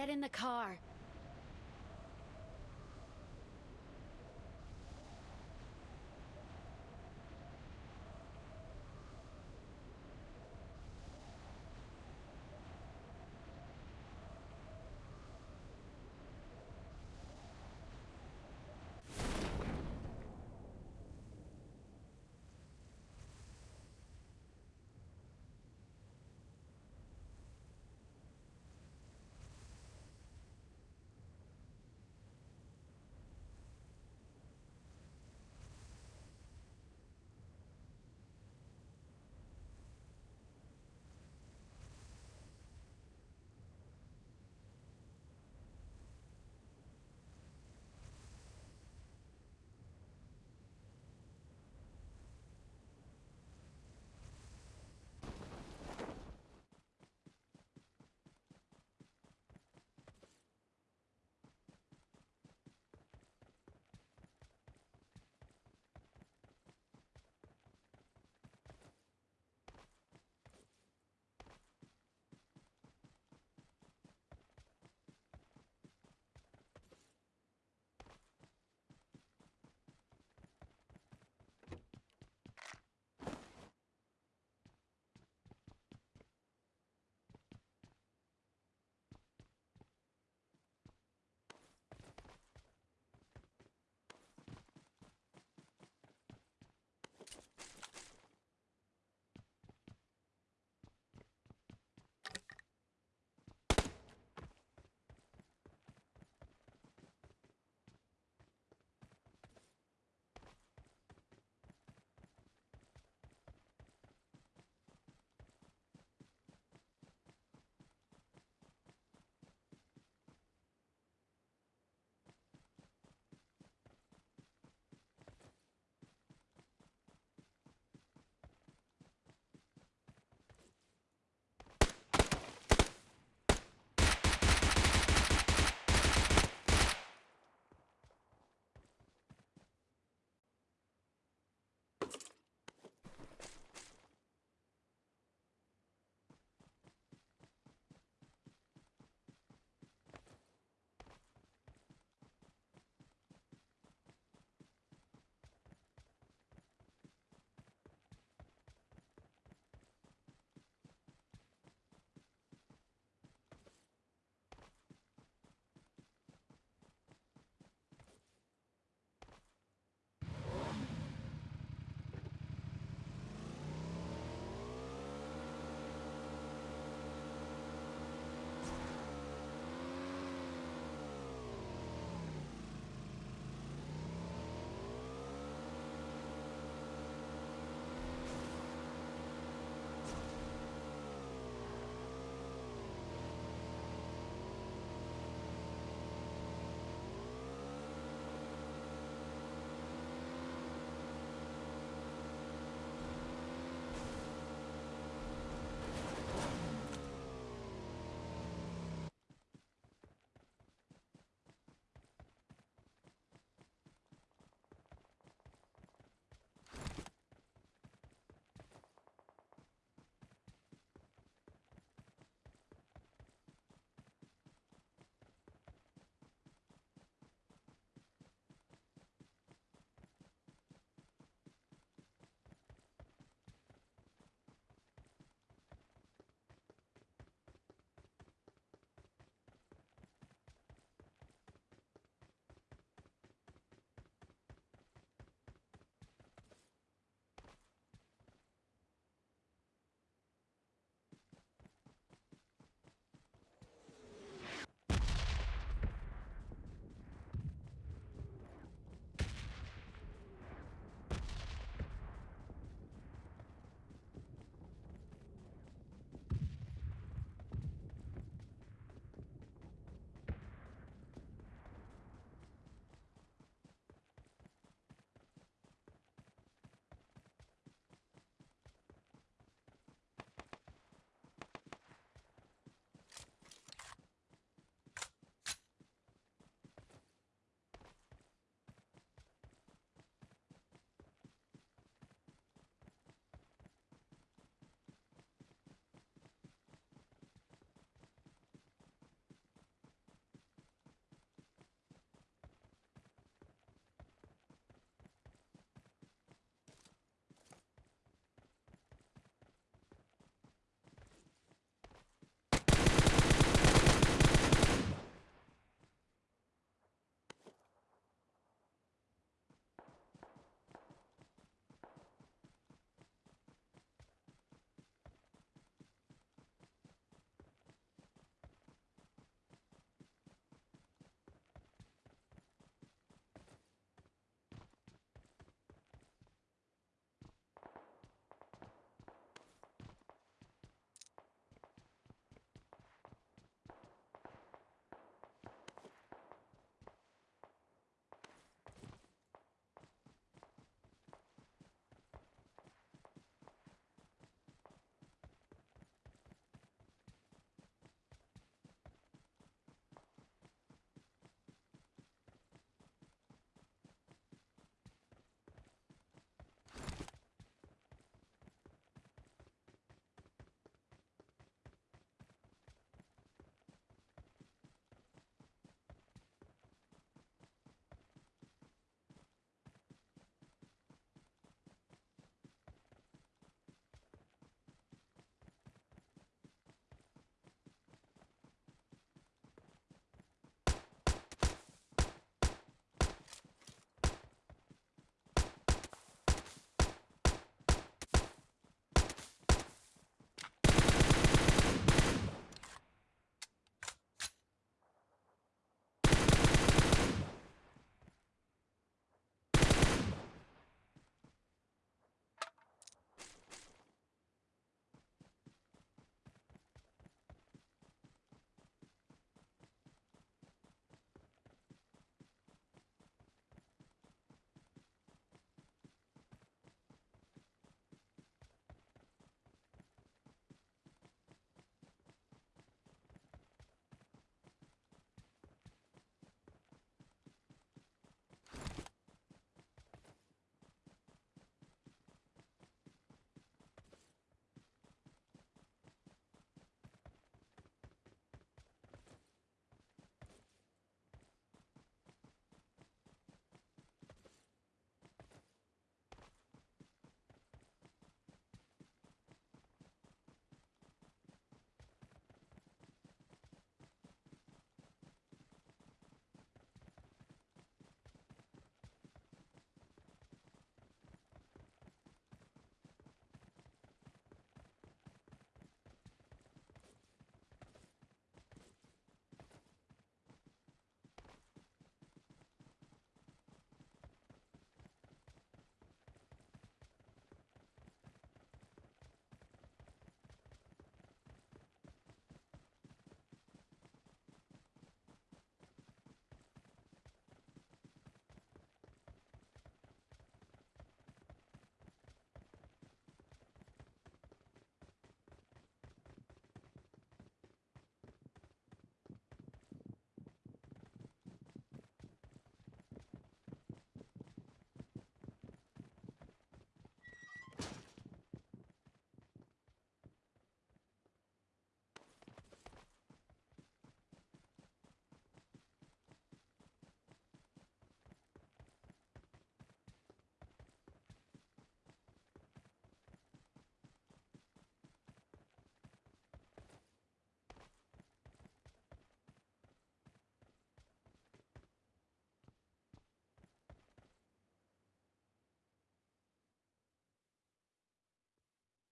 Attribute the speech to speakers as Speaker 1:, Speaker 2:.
Speaker 1: Get in the car.